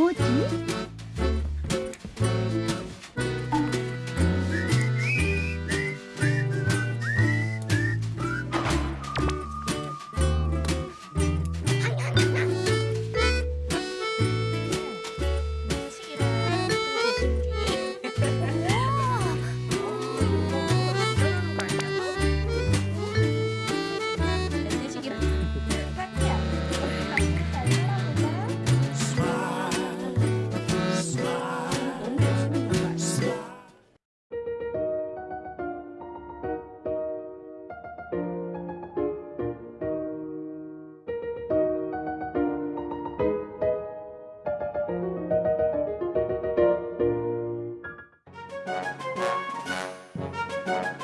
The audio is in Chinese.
波及 Bye.